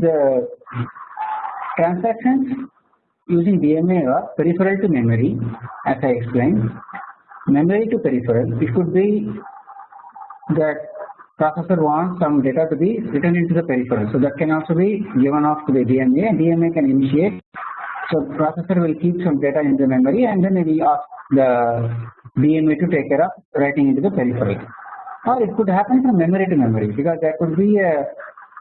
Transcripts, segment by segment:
The transactions using DMA are peripheral to memory as I explained. Memory to peripheral it could be that processor wants some data to be written into the peripheral. So that can also be given off to the DMA and DMA can initiate. So processor will keep some data in the memory and then will ask the DMA to take care of writing into the peripheral. Or it could happen from memory to memory because there could be a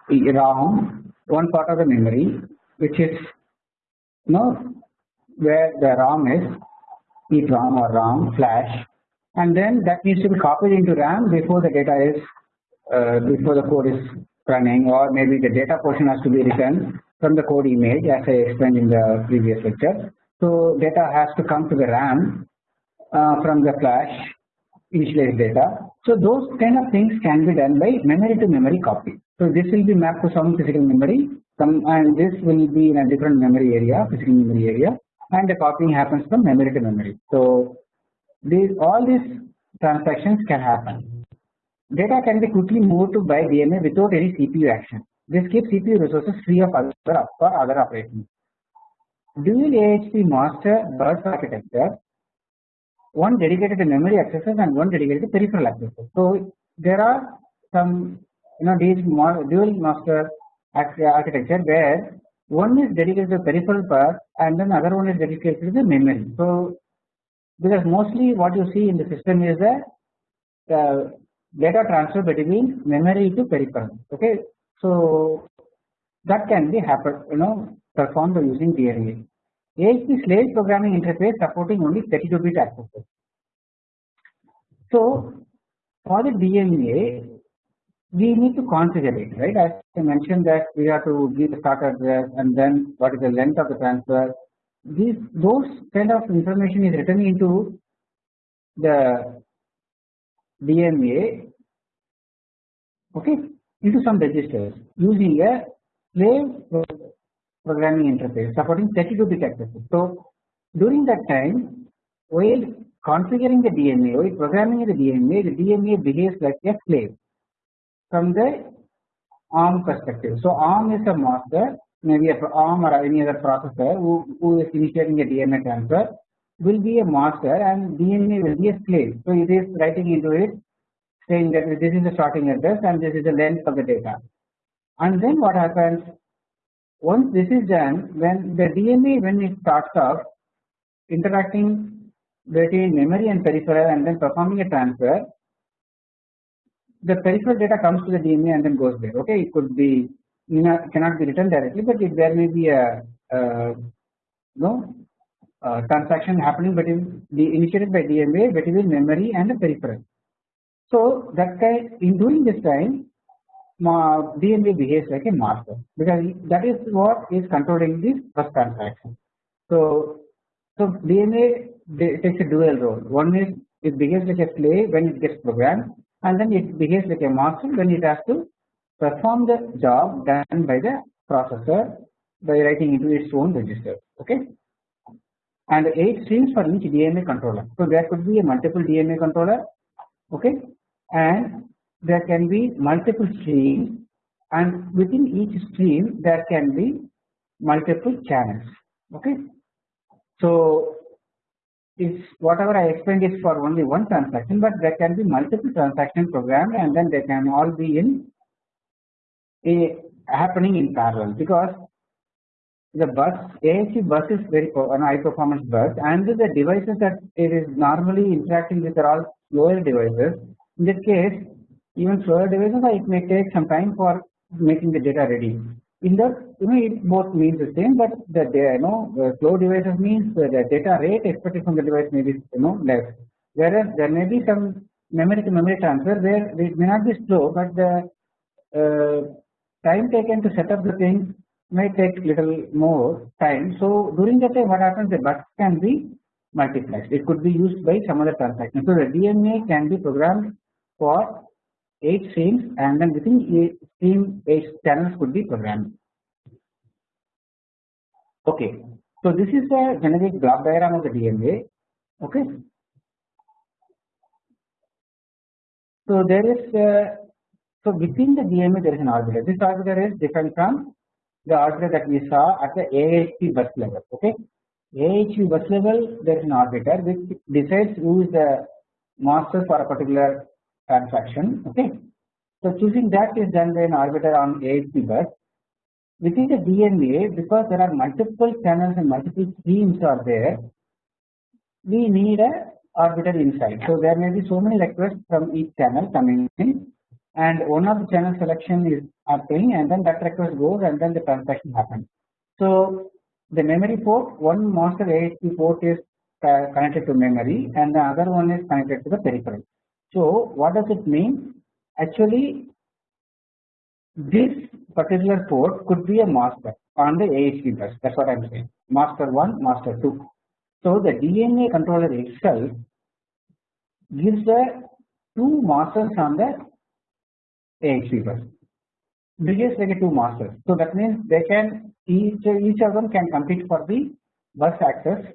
ROM one part of the memory which is you know where the ROM is EEPROM or ROM flash and then that needs to be copied into RAM before the data is uh, before the code is running or maybe the data portion has to be written from the code image as I explained in the previous lecture. So data has to come to the RAM uh, from the flash initialized data. So those kind of things can be done by memory to memory copy. So this will be mapped to some physical memory some and this will be in a different memory area physical memory area and the copying happens from memory to memory. So these all these transactions can happen. Data can be quickly moved to by DMA without any CPU action. This keeps CPU resources free of other for other operations. Dual AHB master bus architecture, one dedicated to memory accesses and one dedicated to peripheral accesses. So there are some you know these dual master architecture where one is dedicated to peripheral part and then other one is dedicated to the memory. So because mostly what you see in the system is the uh, data transfer between memory to peripheral. Okay, so that can be happen you know performed using DMA. AHB slave programming interface supporting only 32 bit accesses. So for the DMA we need to configure it right? As I mentioned that we have to give the start address and then what is the length of the transfer. These those kind of information is written into the DMA okay into some registers using a slave programming interface supporting 32 bit accesses. So during that time while configuring the DMA while programming the DMA the DMA behaves like a slave from the ARM perspective. So ARM is a master maybe a ARM or any other processor who, who is initiating a DMA transfer will be a master and DMA will be a slave. So it is writing into it saying that this is the starting address and this is the length of the data. And then what happens once this is done when the DMA when it starts off interacting between memory and peripheral and then performing a transfer the peripheral data comes to the DMA and then goes there. Okay, it could be not, cannot be written directly, but it, there may be a, a uh, transaction happening between the initiated by DMA between memory and the peripheral. So that kind in during this time DMA behaves like a master because that is what is controlling this first transaction. So so DMA takes a dual role. One is it behaves like a slave when it gets programmed and then it behaves like a master when it has to perform the job done by the processor by writing into its own register okay and 8 streams for each DMA controller. So there could be a multiple DMA controller okay and there can be multiple streams and within each stream there can be multiple channels okay. So is whatever I explained is for only one transaction but there can be multiple transactions programmed and then they can all be in a happening in parallel because the bus AHB bus is very an high performance bus and the devices that it is normally interacting with are all slower devices. In this case even slower devices it may take some time for making the data ready in the you know it both means the same but the you know slow devices means the data rate expected from the device may be you know less. Whereas there may be some memory to memory transfer where it may not be slow but the uh, time taken to set up the thing may take little more time. So during that time what happens? The bus can be multiplexed. It could be used by some other transaction. So the DMA can be programmed for 8 streams and then within a stream 8 channels could be programmed. Okay, so this is the generic block diagram of the DMA. Okay, so there is uh, so within the DMA there is an arbiter. This arbiter is different from the arbiter that we saw at the AHB bus level. Okay, AHB bus level there is an arbiter which decides who is the master for a particular transaction. Okay, so choosing that is done by an arbiter on AHB bus. Within the DMA, because there are multiple channels and multiple streams are there, we need a arbiter inside. So there may be so many requests from each channel coming in and one of the channel selection is happening and then that request goes and then the transaction happens. So the memory port, one master AHB port is uh, connected to memory and the other one is connected to the peripheral. So what does it mean? Actually this particular port could be a master on the AHB bus that is what I am saying master 1 master 2. So the DMA controller itself gives the two masters on the AHB bus behaves like a two masters. So that means they can each each of them can compete for the bus access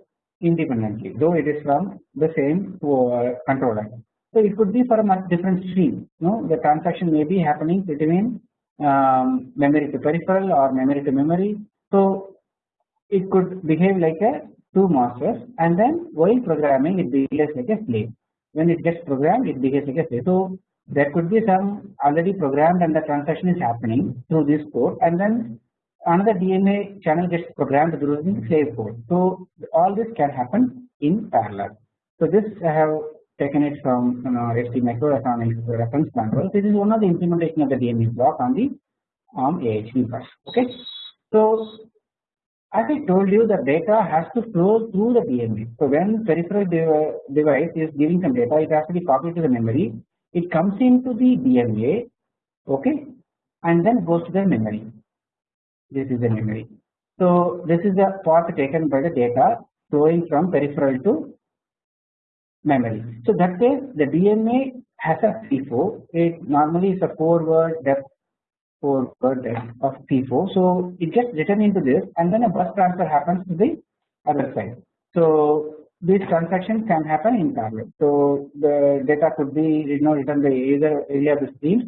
independently though it is from the same uh, controller. So it could be for a different stream. No, the transaction may be happening between um, memory to peripheral or memory to memory. So it could behave like a two masters and then while programming it behaves like a slave. When it gets programmed it behaves like a slave. So there could be some already programmed and the transaction is happening through this port and then another DMA channel gets programmed through the slave port. So all this can happen in parallel. So this I have taken it from you know, ST reference manual. This is one of the implementation of the DMA block on the ARM AHB bus. Okay. So as I told you the data has to flow through the DMA. So when peripheral device is giving some data it has to be copied to the memory it comes into the DMA okay and then goes to the memory this is the memory. So this is the path taken by the data flowing from peripheral to memory. So that way the DMA has a FIFO it normally is a 4 word depth 4 word depth of FIFO. So it gets written into this and then a bus transfer happens to the other side. So these transactions can happen in parallel. So the data could be you know written by either any of the streams,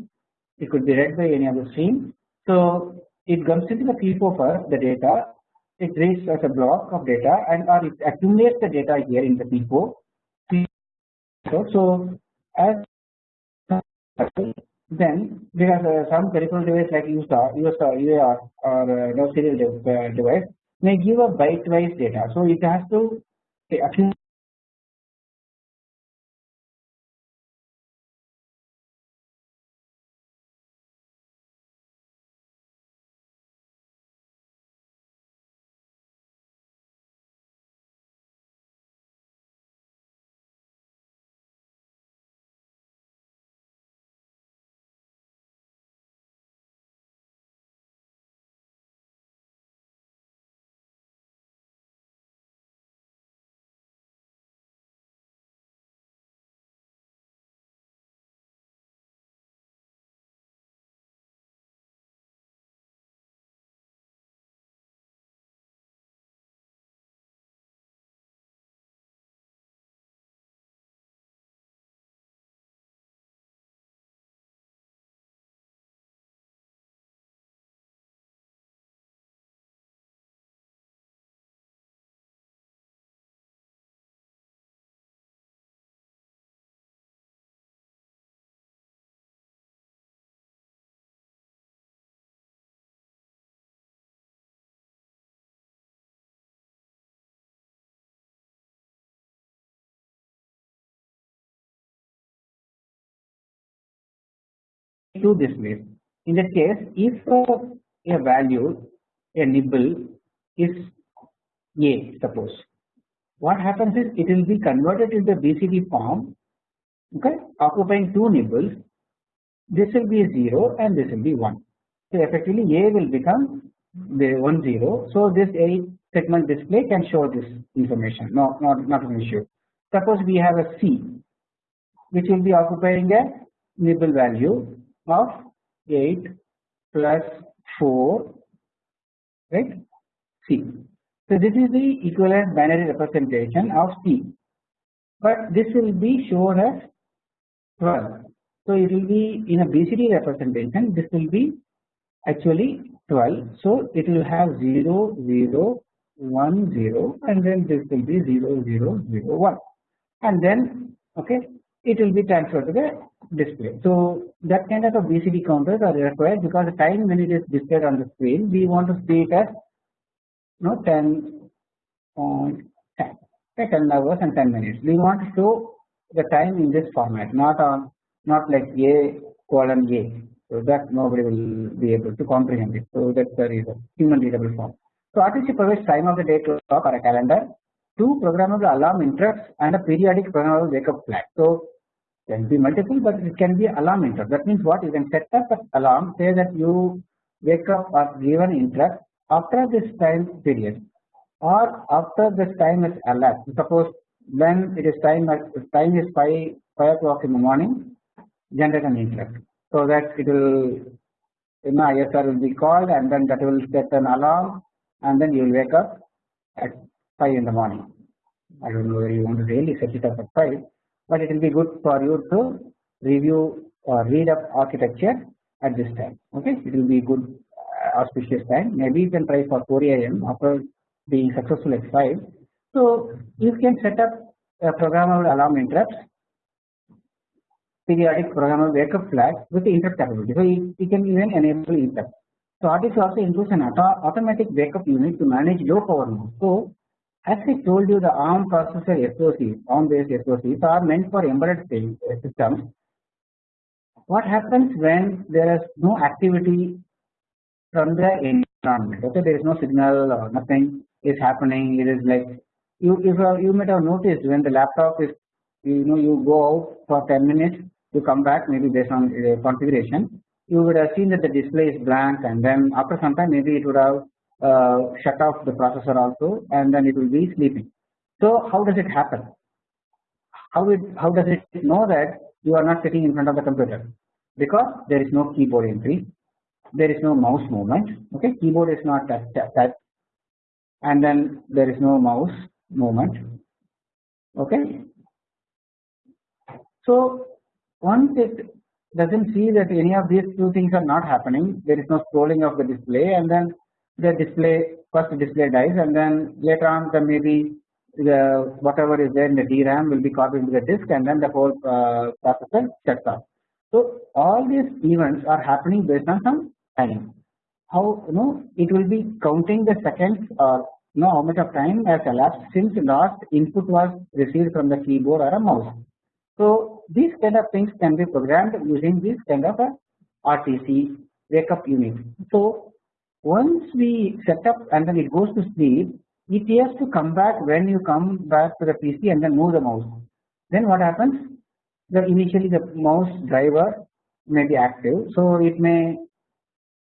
it could be read by any of the streams. So it comes into the FIFO for the data, it reads as a block of data and or it accumulates the data here in the FIFO. So, as then there are uh, some peripheral device like USART, USART, UART or uh, no serial device may give a byte-wise data. So it has to Okay, do this way. In that case, if a value, a nibble is a, suppose, what happens is it will be converted into BCD form, okay, occupying two nibbles. This will be 0 and this will be 1. So effectively, A will become the 1 0. So this A segment display can show this information. No, not not an issue. Suppose we have a C, which will be occupying a nibble value of 8 plus 4 right C. So this is the equivalent binary representation of C but this will be shown as 12. So it will be in a BCD representation this will be actually 12 so it will have 0 0 1 0 and then this will be 0 0 0 1 and then okay it will be transferred to the display. So that kind of a BCD counters are required because the time when it is displayed on the screen we want to see it as you know 10 on 10, 10 hours and 10 minutes. We want to show the time in this format not on not like A colon A. So that nobody will be able to comprehend it. So that's the reason human readable form. So RTC provides time of the day clock or a calendar, two programmable alarm interrupts and a periodic programmable wake up flag. So can be multiple but it can be alarm interrupt. That means what? You can set up an alarm say that you wake up or given interrupt after this time period or after this time is elapsed. Suppose when it is time time is 5 5 o'clock in the morning generate an interrupt so that it will you know ISR will be called and then that will set an alarm and then you will wake up at 5 in the morning. I don't know whether you want to really set it up at 5 but it will be good for you to review or read up architecture at this time okay? It will be good uh, auspicious time. Maybe you can try for 4 am after being successful at 5 so you can set up a programmable alarm interrupts periodic programmable wake up flag with the interrupt capability. So you, you can even enable interrupt. So RTC also includes an auto automatic wake up unit to manage low power mode. So as I told you the ARM processor SOCs, ARM based SOCs are meant for embedded uh, systems. What happens when there is no activity from the environment? Okay, there is no signal or nothing is happening. It is like you if uh, you might have noticed when the laptop is you know you go out for 10 minutes, you come back maybe based on the configuration. You would have seen that the display is blank, and then after some time maybe it would have uh, Uh, shut off the processor also and then it will be sleeping. So how does it happen? How it how does it know that you are not sitting in front of the computer? Because there is no keyboard entry, there is no mouse movement. Okay, keyboard is not touch, and then there is no mouse movement. Okay, so once it doesn't see that any of these two things are not happening, there is no scrolling of the display, and then the display first display dies and then later on the maybe the whatever is there in the DRAM will be copied into the disk and then the whole uh, processor shuts off. So all these events are happening based on some time. How you know it will be counting the seconds or you know how much of time has elapsed since last input was received from the keyboard or a mouse. So these kind of things can be programmed using this kind of a RTC wake up unit. So once we set up and then it goes to sleep, it has to come back when you come back to the PC and then move the mouse. Then what happens? The initially the mouse driver may be active, so it may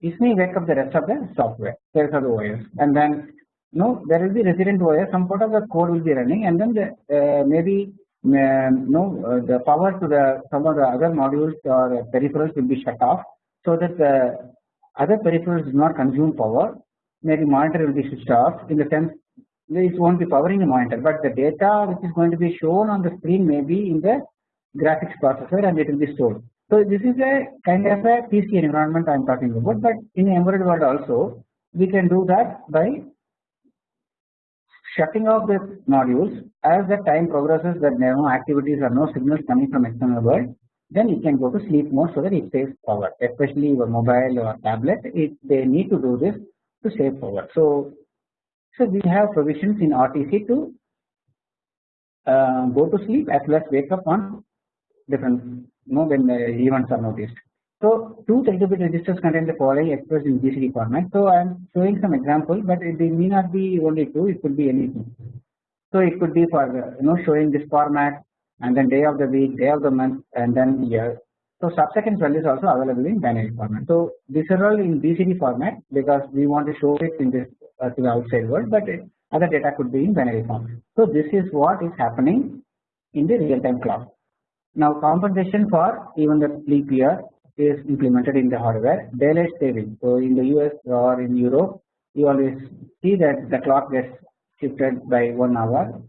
it may wake up the rest of the software, the rest of the OS, and then no, there will be resident OS. Some part of the code will be running, and then the uh, maybe uh, no uh, the power to the some of the other modules or peripherals will be shut off, so that the other peripherals do not consume power maybe monitor will be switched off in the sense it won't be powering the monitor but the data which is going to be shown on the screen may be in the graphics processor and it will be stored. So this is a kind of a PC environment I am talking about but in embedded world also we can do that by shutting off the modules as the time progresses that there are no activities or no signals coming from external world then you can go to sleep mode so that it saves power especially your mobile or tablet it they need to do this to save power. So, so we have provisions in RTC to uh, go to sleep as well as wake up on different you know when events are noticed. So, two 32-bit registers contain the following expressed in BCD format. So, I am showing some example, but it may not be only two; it could be anything. So, it could be for you know showing this format and then day of the week, day of the month and then year. So subsequent value is also available in binary format. So these are all in BCD format because we want to show it in this uh, to the outside world, but it, other data could be in binary form. So this is what is happening in the real time clock. Now compensation for even the leap year is implemented in the hardware. Daylight saving. So in the US or in Europe, you always see that the clock gets shifted by one hour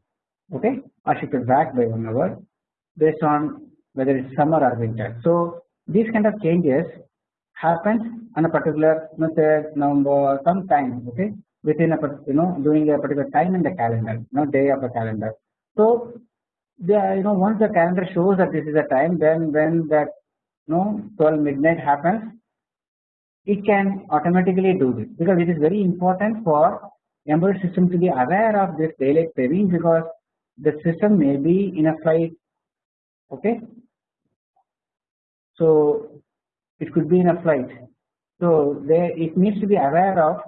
okay or shifted back by one hour based on whether it's summer or winter. So these kind of changes happens on a particular method number some time okay within a you know during a particular time in the calendar you know day of the calendar. So the you know once the calendar shows that this is the time then when that you know 12 midnight happens it can automatically do this because it is very important for embedded system to be aware of this daylight saving because the system may be in a flight okay? So it could be in a flight. So there it needs to be aware of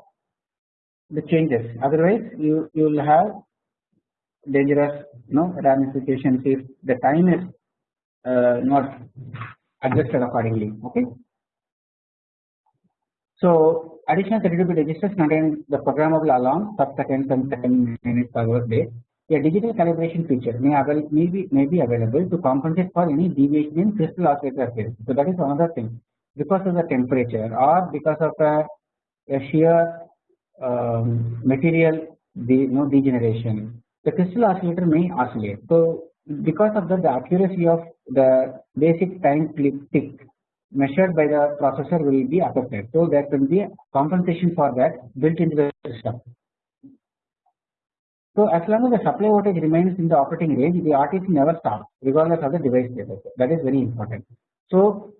the changes. Otherwise you you will have dangerous you know ramifications if the time is uh, not adjusted accordingly okay? So additional 32 bit registers contain the programmable alarm sub seconds and second minutes hours day a digital calibration feature may, may, be, may be available to compensate for any deviation in crystal oscillator phase. So that is another thing because of the temperature or because of a, a shear um, material de, you know, degeneration the crystal oscillator may oscillate. So because of that the accuracy of the basic time tick measured by the processor will be affected. So there can be compensation for that built into the system. So as long as the supply voltage remains in the operating range, the RTC never stops regardless of the device status. That is very important. So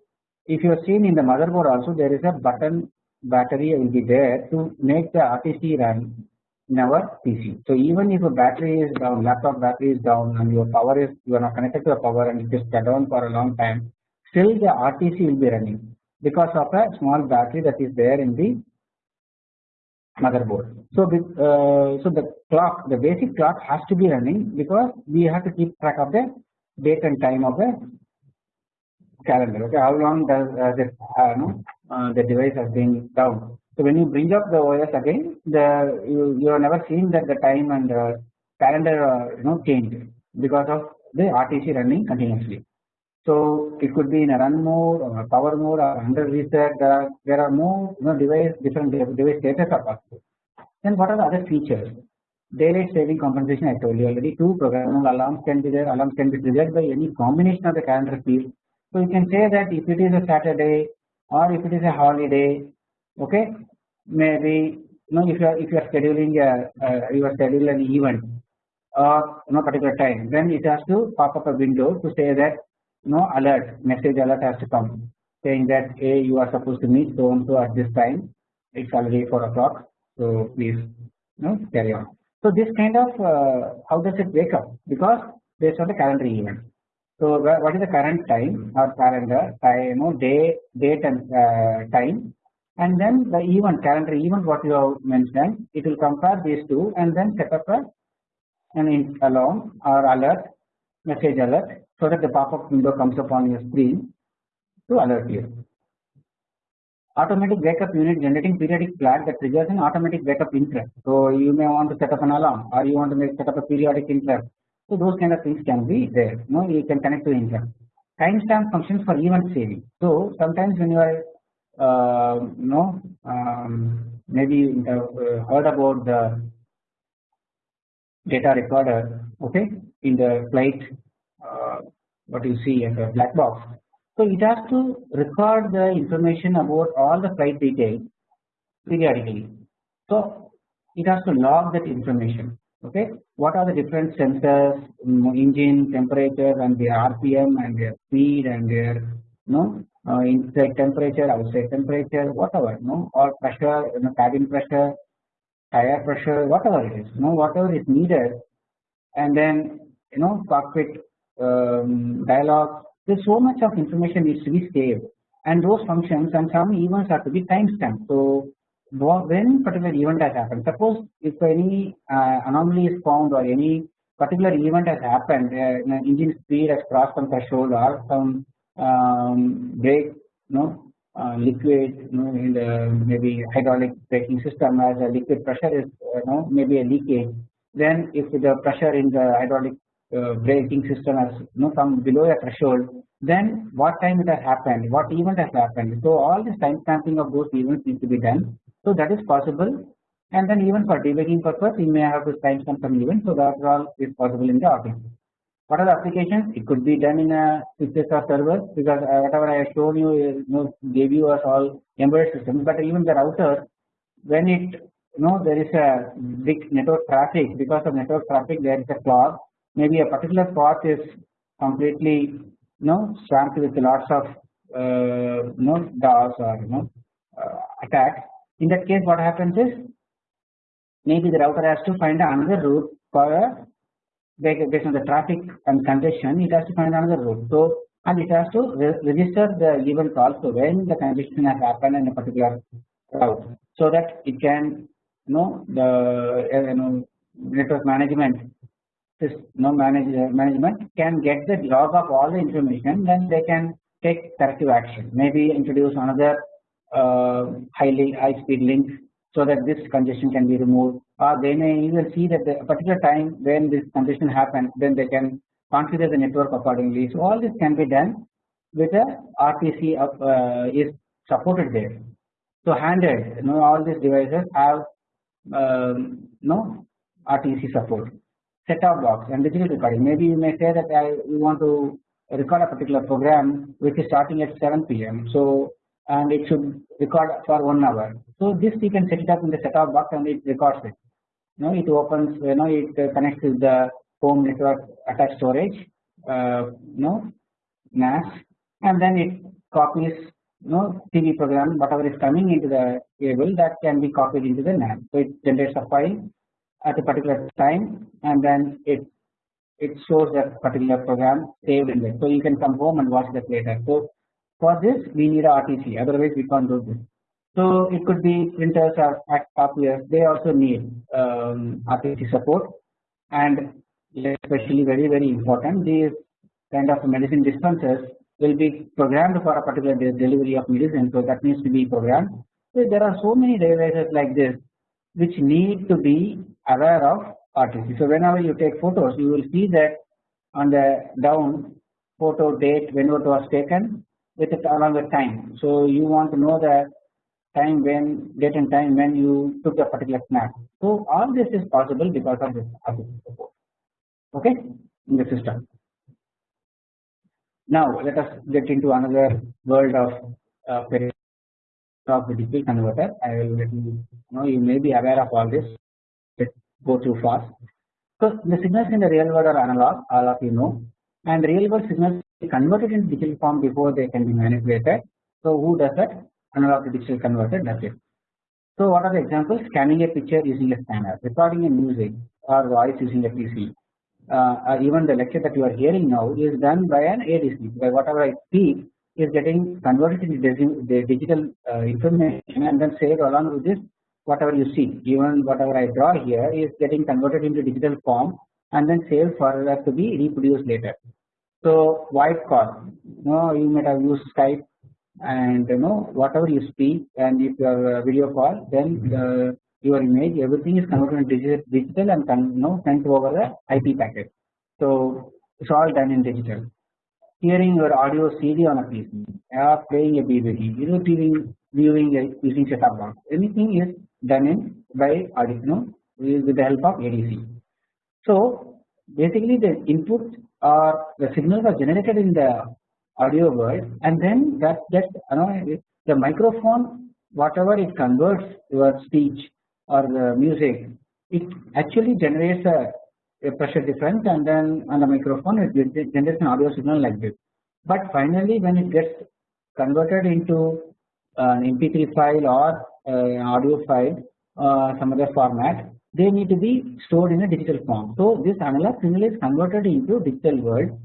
if you are seen in the motherboard also there is a button battery will be there to make the RTC run in our PC. So even if a battery is down, laptop battery is down and your power is you are not connected to the power and it is shut down for a long time, still the RTC will be running because of a small battery that is there in the motherboard. So uh, so the clock, the basic clock has to be running because we have to keep track of the date and time of the calendar. Okay, how long does uh, this uh, no, uh, the device has been down. So when you bring up the OS again, the you, you have never seen that the time and the calendar uh, you know change because of the RTC running continuously. So it could be in a run mode or power mode or under reset. Uh, there are more you know device different device status are possible. Then what are the other features? Daylight saving compensation I told you already. Two programmable alarms can be there. Alarms can be triggered by any combination of the calendar field. So you can say that if it is a Saturday or if it is a holiday, okay, maybe you know if you are if you are scheduling a uh, you are scheduling an event or you know particular time, then it has to pop up a window to say that no alert message alert has to come saying that hey you are supposed to meet so and so at this time. It's already 4 o'clock so please know carry on. So this kind of uh, how does it wake up? Because based on the calendar event. So what is the current time or calendar? Time you know day date and uh, time. And then the event calendar event what you have mentioned it will compare these two and then set up a an alarm or alert message alert so that the pop-up window comes up on your screen to alert you. Automatic backup unit generating periodic flag that triggers an automatic backup interrupt. So you may want to set up an alarm or you want to make set up a periodic interrupt. So those kind of things can be there. You know, you can connect to interrupt. Timestamp functions for event saving. So sometimes when you are uh, you know um, maybe you have heard about the data recorder okay in the flight uh, what you see in the black box. So it has to record the information about all the flight details periodically. So it has to log that information. Okay, what are the different sensors, engine temperature, and their RPM, and their speed, and their you know uh, inside temperature, outside temperature, whatever, you know, or pressure, you know, cabin pressure, tire pressure, whatever it is, you know, whatever is needed, and then you know cockpit um, dialogue. There's so much of information needs to be saved, and those functions and some events have to be timestamped. So when particular event has happened, suppose if any uh, anomaly is found or any particular event has happened, uh, engine speed has crossed some threshold or some um, brake, you know, uh, liquid, you know, in the maybe hydraulic braking system as a liquid pressure is, you know, maybe a leakage. Then if the pressure in the hydraulic uh, braking system has you know come below a threshold then what time it has happened what event has happened so all this time stamping of those events needs to be done so that is possible and then even for debugging purpose we may have to timestamp some event so that all is possible in the office what are the applications? It could be done in a switches or servers because uh, whatever I have shown you, you know, gave you us all embedded systems. But even the router, when it you know there is a big network traffic because of network traffic there is a clog. Maybe a particular path is completely you know swamped with lots of uh, you know DOS or you know uh, attacks. In that case, what happens is maybe the router has to find another route for a based on the traffic and congestion it has to find another route. So and it has to re register the given call so when the congestion has happened in a particular route so that it can you know the uh, you know network management this you know uh, management can get the log of all the information then they can take corrective action maybe introduce another uh, highly high speed link so that this congestion can be removed or they may even see that the particular time when this congestion happens then they can configure the network accordingly. So all this can be done with a RTC of, uh, is supported there. So handheld, you know, all these devices have um, no RTC support. Set-top box and digital recording. Maybe you may say that I you want to record a particular program which is starting at 7 p.m. So and it should record for one hour. So this you can set it up in the set-top box and it records it. You know, it opens, you know, it connects with the home network attached storage, uh, you know, NAS, and then it copies, you know, TV program, whatever is coming into the cable that can be copied into the NAS. So it generates a file at a particular time, and then it it shows that particular program saved in there. So you can come home and watch that later. So for this we need a RTC, otherwise we can't do this. So it could be printers or copiers, they also need um, RTC support and especially very very important these kind of medicine dispensers will be programmed for a particular delivery of medicine so that needs to be programmed. So there are so many devices like this which need to be aware of RTC. So whenever you take photos you will see that on the down photo date when it was taken with it along with time. So you want to know the time when date and time when you took a particular snap. So all this is possible because of this support. Okay, in the system. Now let us get into another world of uh, of the digital converter. I will let you know you may be aware of all this. Let's go too fast. So the signals in the real world are analog, all of you know, and real world signals converted into digital form before they can be manipulated. So who does that? Analog to digital converter does it. So what are the examples? Scanning a picture using a scanner, recording a music or voice using a PC. Uh, even the lecture that you are hearing now is done by an ADC. By whatever I speak is getting converted into the digital uh, information and then saved along with this whatever you see. Even whatever I draw here is getting converted into digital form and then saved for that to be reproduced later. So voice call, you know, you might have used Skype and you know whatever you speak and if you are video call then the, your image everything is converted into digital, and you know sent over the IP packet. So it's all done in digital. Hearing your audio CD on a PC, or uh, playing a DVD, you know, TV viewing a, using set-top box, anything is done in by know, with the help of ADC. So basically, the input or the signals are generated in the audio world, and then that that you know the microphone, whatever it converts your speech or the music, it actually generates a, a, pressure difference and then on the microphone it generates an audio signal like this. But finally when it gets converted into an MP3 file or an audio file uh, some other format they need to be stored in a digital form. So this analog signal is converted into digital world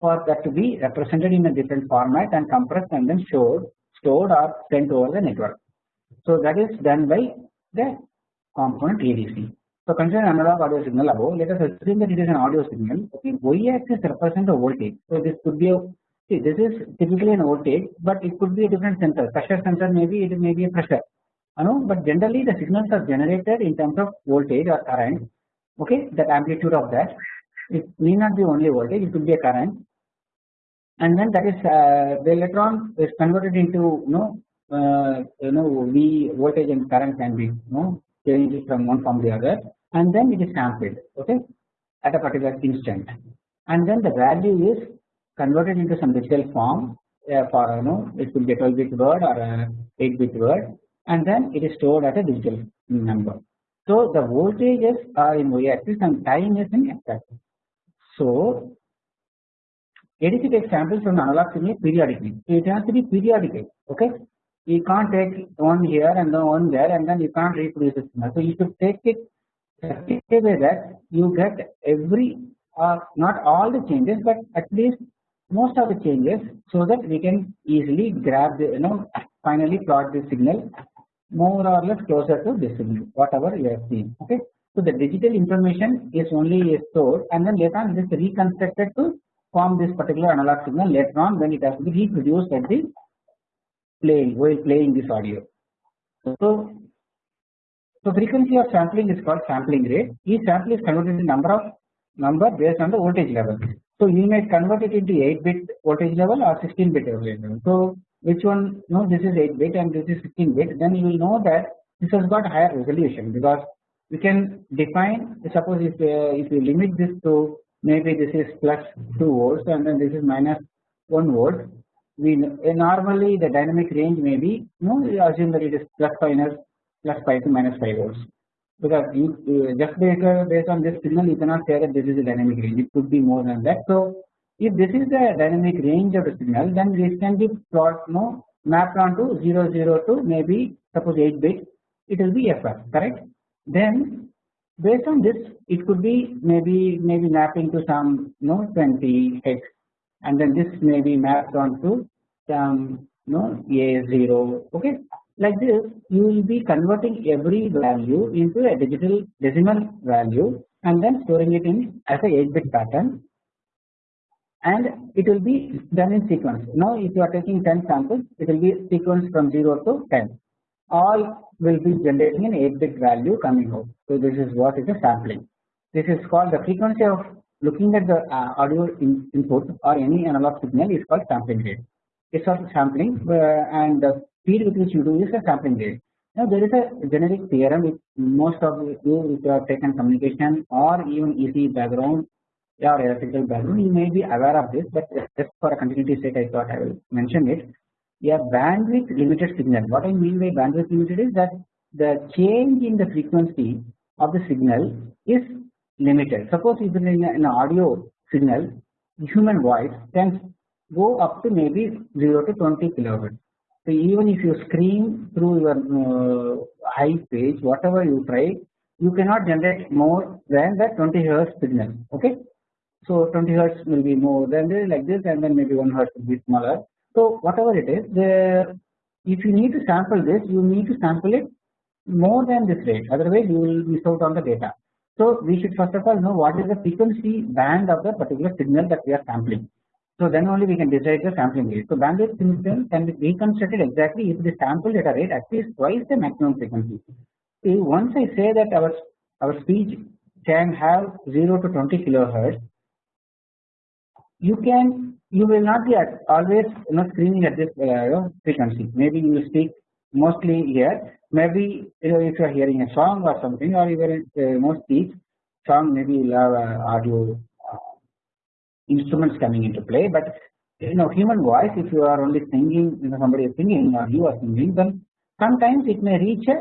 for that to be represented in a different format and compressed and then stored stored or sent over the network. So that is done by the component ADC. So consider analog audio signal above. Let us assume that it is an audio signal. Okay, y-axis represents the voltage. So this could be a see this is typically an voltage, but it could be a different sensor. Pressure sensor maybe it may be a pressure. You know, but generally the signals are generated in terms of voltage or current. Okay, that amplitude of that. It may not be only voltage. It could be a current, and then that is uh, the electron is converted into you know uh, you know V voltage and current can be you know change it from one from the other and then it is sampled okay at a particular instant and then the value is converted into some digital form uh, for you know it could be a 12 bit word or a 8 bit word and then it is stored as a digital number. So the voltages are in y axis and time is in x axis. So ADC takes samples from analog signal periodically. So it has to be periodical. Okay, you can't take one here and then one there and then you can't reproduce the signal. So you should take it way that you get every uh, not all the changes but at least most of the changes so that we can easily grab the you know finally plot the signal more or less closer to this signal whatever you have seen okay. So the digital information is only stored and then later on it is reconstructed to form this particular analog signal later on when it has to be reproduced at the playing while playing this audio. So so frequency of sampling is called sampling rate. Each sample is converted into number of number based on the voltage level. So you may convert it into 8 bit voltage level or 16 bit voltage level. So which one? No, this is 8 bit and this is 16 bit. Then you will know that this has got higher resolution because we can define. Suppose if uh, if you limit this to maybe this is plus 2 volts and then this is minus 1 volt. We uh, normally the dynamic range may be you no assume that it is plus minus plus 5 to minus 5 volts. Because you uh, just based, uh, based on this signal you cannot say that this is the dynamic range. It could be more than that. So if this is the dynamic range of the signal then this can be plot no mapped onto 0 0 to maybe suppose 8 bit. It will be FR correct. Then based on this it could be maybe maybe mapping to some no 20 hex and then this may be mapped onto some no A0 okay like this you will be converting every value into a digital decimal value and then storing it in as a 8 bit pattern and it will be done in sequence. Now if you are taking 10 samples it will be sequence from 0 to 10 all will be generating an 8 bit value coming out. So this is what is a sampling. This is called the frequency of looking at the uh, audio in input or any analog signal is called sampling rate. It's called sampling uh, and the speed with which you do is a sampling rate. Now there is a generic theorem which most of you if you have taken communication or even EC background or electrical background you may be aware of this but just for a continuity sake I thought I will mention it. A bandwidth limited signal what I mean by bandwidth limited is that the change in the frequency of the signal is limited. Suppose if in an audio signal human voice can go up to maybe 0 to 20 kilohertz so even if you scream through your uh, high pitch, whatever you try, you cannot generate more than that 20 hertz signal. Okay, so 20 hertz will be more than this, like this, and then maybe 1 hertz will be smaller. So whatever it is, the if you need to sample this, you need to sample it more than this rate. Otherwise, you will miss out on the data. So we should first of all know what is the frequency band of the particular signal that we are sampling. So then only we can decide the sampling rate. So bandwidth limitation can be reconstructed exactly if the sample data rate at least twice the maximum frequency. See once I say that our our speech can have 0 to 20 kilohertz, you can you will not be at always you know at this uh, frequency. Maybe you speak mostly here. Maybe you know, if you are hearing a song or something, or even uh, most speech song, maybe you have uh, audio instruments coming into play but you know human voice if you are only singing you know somebody is singing or you are singing then sometimes it may reach a,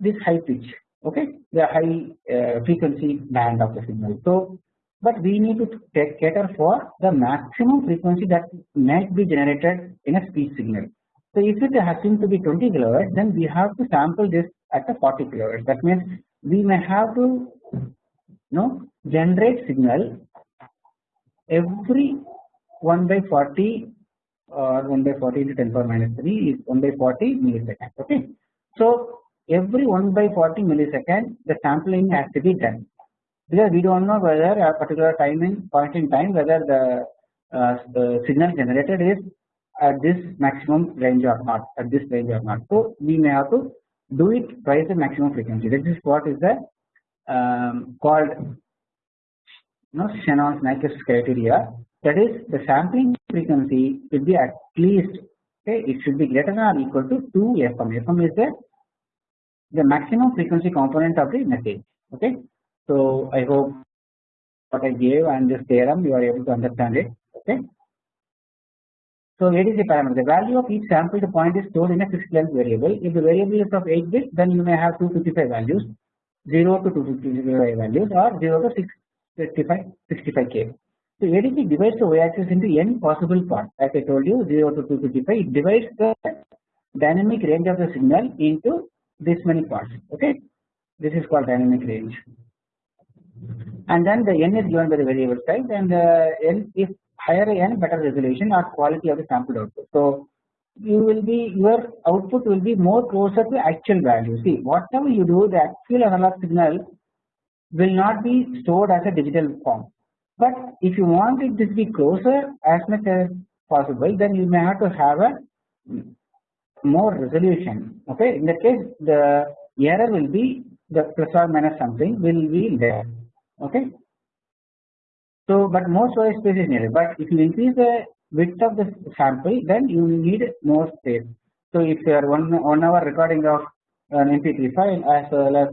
this high pitch okay? The high uh, frequency band of the signal. So but we need to take cater for the maximum frequency that might be generated in a speech signal. So if it happens to be 20 kilohertz then we have to sample this at a 40 kilohertz. That means we may have to you know generate signal every 1 by 40 or 1 by 40 into 10 power minus 3 is 1 by 40 milliseconds okay. So every 1 by 40 millisecond the sampling has to be done because we do not know whether a particular time in point in time whether the, uh, the signal generated is at this maximum range or not at this range or not. So we may have to do it twice the maximum frequency. This is what is the um, called know Shannon's Nyquist criteria that is the sampling frequency should be at least okay it should be greater than or equal to 2 FM. FM is the the maximum frequency component of the message okay. So I hope what I gave and this theorem you are able to understand it okay. So ADC parameter the value of each sampled point is stored in a fixed length variable if the variable is of 8 bits then you may have 255 values 0 to 255 values or 0 to 655 65k. So ADC divides the y-axis into n possible parts as I told you 0 to 255 it divides the dynamic range of the signal into this many parts okay this is called dynamic range and then the n is given by the variable size and uh, n if higher n better resolution or quality of the sampled output. So you will be your output will be more closer to actual value. See whatever you do the actual analog signal will not be stored as a digital form. But if you want it to be closer as much as possible then you may have to have a more resolution okay in that case the error will be the plus or minus something will be there okay. So but more storage space is needed but if you increase the width of the sample then you need more space. So if you are one, one hour recording of an mp3 file as well as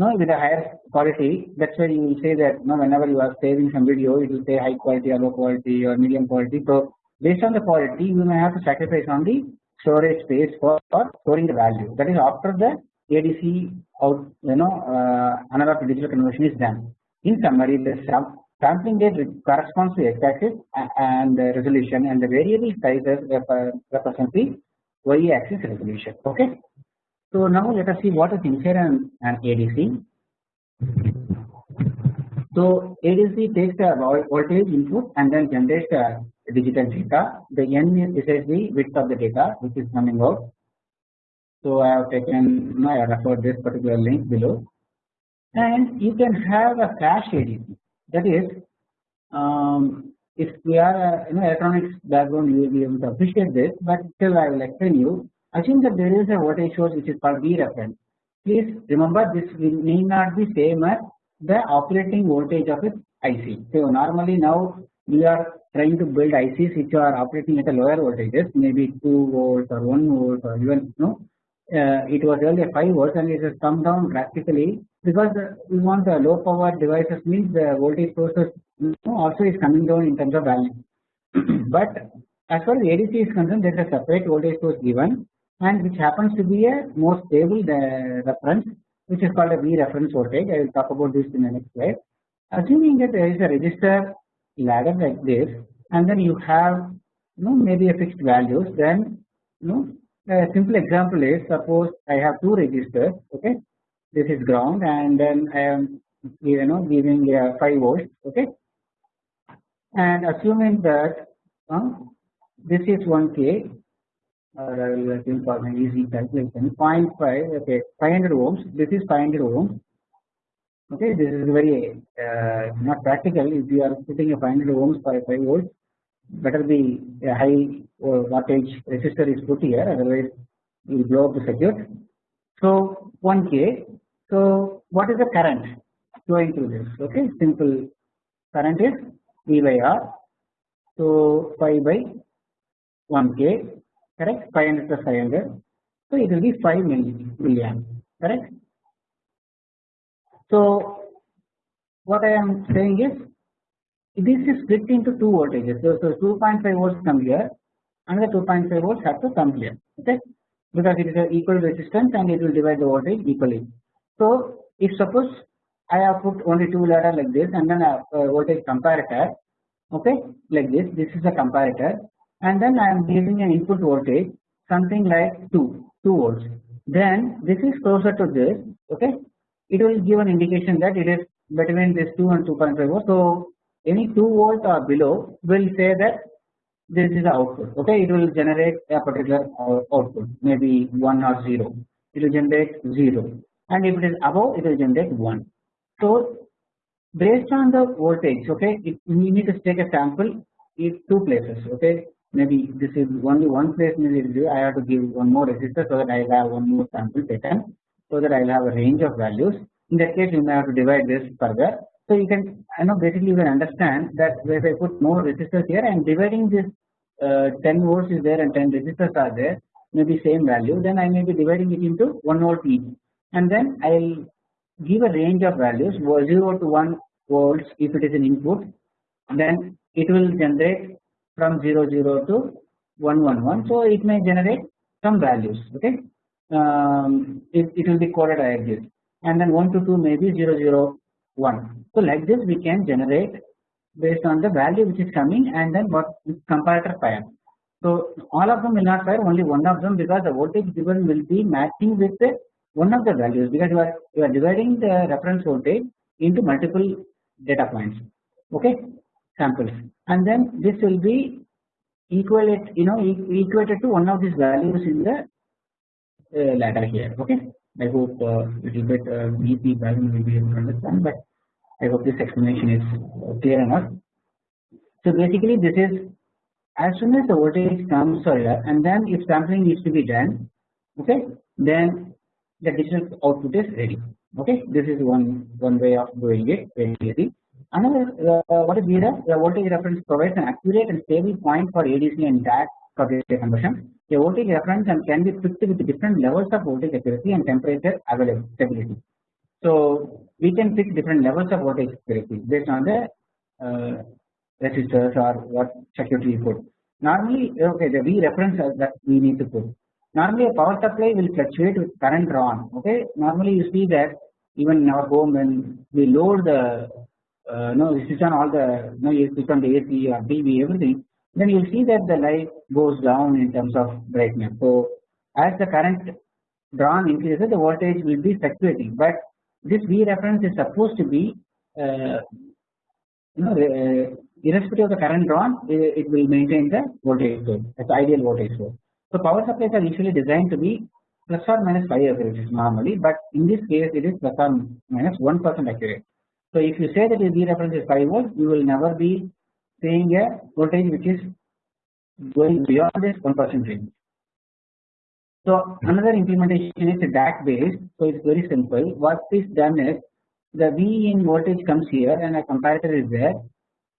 no with a higher quality that's why you will say that no whenever you are saving some video it will say high quality or low quality or medium quality. So based on the quality you may have to sacrifice on the storage space for, for storing the value that is after the ADC out you know uh, analog to digital conversion is done. In summary the sampling rate corresponds to x-axis and the resolution and the variable sizes represent the y-axis resolution okay. So now let us see what is inside an, an ADC. So ADC takes the voltage input and then generates the digital data. The n is the width of the data which is coming out. So I have taken have referred this particular link below, and you can have a flash ADC. That is, um, if we are a, you know electronics background, you will be able to appreciate this. But still, I will explain you. Assume that there is a voltage source which is called V reference. Please remember this need not be same as the operating voltage of its IC. So normally now we are trying to build ICs which are operating at a lower voltages, maybe 2 volts or 1 volt or even no. Uh, it was earlier 5 volts and it has come down drastically because the, we want the low power devices means the voltage sources also is coming down in terms of value. but as far as ADC is concerned, there is a separate voltage source given and which happens to be a more stable the reference which is called a V reference voltage. I will talk about this in the next slide. Assuming that there is a resistor ladder like this and then you have you know maybe a fixed values then you know a simple example is suppose I have two resistors okay this is ground and then I am you know giving uh, 5 volts okay and assuming that uh, this is 1k or I will think for an easy calculation 0.5 okay 500 ohms. This is 500 ohms. Okay this is very uh, not practical. If you are putting a 500 ohms a 5 volts better be a high wattage resistor is put here otherwise you will blow up the circuit. So 1k so what is the current flowing through this? Okay simple current is v by r. So 5 by 1k correct 500 plus 500 so it will be 5 milliamp correct so what I am saying is this is split into two voltages. So, so 2.5 volts come here, another 2.5 volts have to come here. Okay, because it is an equal resistance and it will divide the voltage equally. So if suppose I have put only two ladder like this and then a, a voltage comparator, okay, like this. This is a comparator, and then I am giving an input voltage something like 2 2 volts. Then this is closer to this. Okay, it will give an indication that it is between this 2 and 2.5 volts. So any 2 volt or below will say that this is the output. Okay, it will generate a particular uh, output, maybe 1 or 0. It will generate 0, and if it is above, it will generate 1. So based on the voltage, okay, it, we need to take a sample in two places. Okay, maybe this is only one place. Maybe I have to give one more resistor so that I will have one more sample pattern so that I will have a range of values. In that case, you may have to divide this further. So you can, I know basically you can understand that if I put more resistors here, I am dividing this uh, 10 volts is there and 10 resistors are there, maybe same value. Then I may be dividing it into 1 volt each, and then I will give a range of values 0 to 1 volts if it is an input then it will generate from 0 0 to 1 1 1 so it may generate some values okay? Um, it, it will be coded like this. And then 1 to 2 may be 0 0 1 so like this we can generate based on the value which is coming and then what comparator fire so all of them will not fire only one of them because the voltage given will be matching with one of the values because you are you are dividing the reference voltage into multiple data points okay samples. And then this will be equate you know equated to one of these values in the uh, ladder here okay? I hope uh, little bit uh, EP value will be able to understand but I hope this explanation is clear enough. So basically this is as soon as the voltage comes here and then if sampling needs to be done okay then the digital output is ready okay? This is one one way of doing it very easy another uh, what is VREF the voltage reference provides an accurate and stable point for ADC and DAC data conversion. A voltage reference and can be picked with different levels of voltage accuracy and temperature availability so we can pick different levels of voltage accuracy based on the uh, resistors or what circuitry you put. Normally okay the V reference that we need to put. Normally a power supply will fluctuate with current drawn. Okay, normally you see that even in our home when we load the uh, no we switch on all the no you switch on the AC or TV everything, then you see that the light goes down in terms of brightness. So as the current drawn increases, the voltage will be fluctuating. But this V reference is supposed to be uh, you know uh, irrespective of the current drawn, it, will maintain the voltage source as ideal voltage source. So power supplies are usually designed to be plus or minus 5 accurate normally but in this case it is plus or minus 1 percent accurate. So if you say that the V reference is 5 volts you will never be saying a voltage which is going beyond this 1 percent range. So another implementation is DAC based so it is very simple. What is done is the V in voltage comes here and a comparator is there.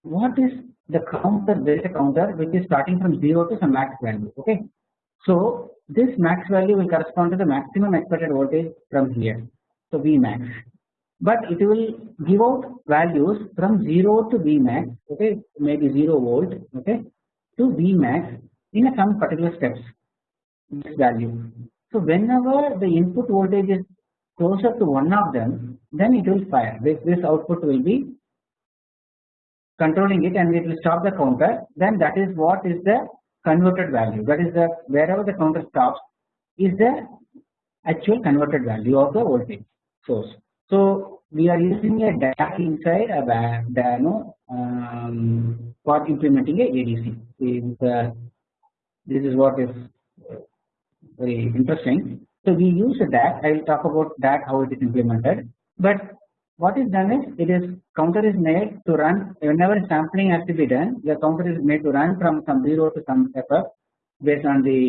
What is the counter there is a counter which is starting from 0 to some max value okay? So this max value will correspond to the maximum expected voltage from here. So V max, but it will give out values from 0 to V max, okay, maybe 0 volt, okay, to V max in a some particular steps. This value. So whenever the input voltage is closer to one of them, then it will fire. This this output will be controlling it, and it will stop the counter. Then that is what is the converted value that is the wherever the counter stops is the actual converted value of the voltage source. So we are using a DAC inside a DANO um, for implementing a ADC. Is, uh, this is what is very interesting. So we use a DAC. I will talk about DAC how it is implemented. But what is done is it is counter is made to run whenever sampling has to be done the counter is made to run from some 0 to some FF based on the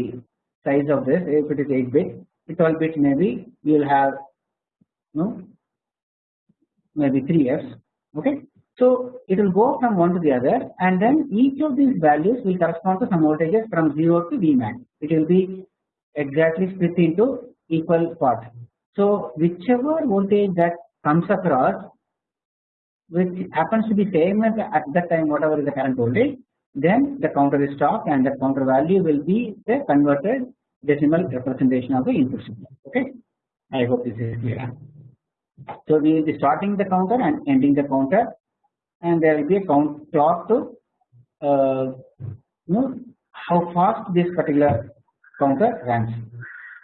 size of this if it is 8 bit 12 bit maybe you will have no maybe 3 Fs okay. So it will go from one to the other and then each of these values will correspond to some voltages from 0 to Vmax it will be exactly split into equal parts. So whichever voltage that comes across which happens to be same as at that time whatever is the current voltage then the counter is stopped and the counter value will be the converted decimal representation of the input signal okay I hope this is clear so we will be starting the counter and ending the counter and there will be a count clock to uh, know how fast this particular counter runs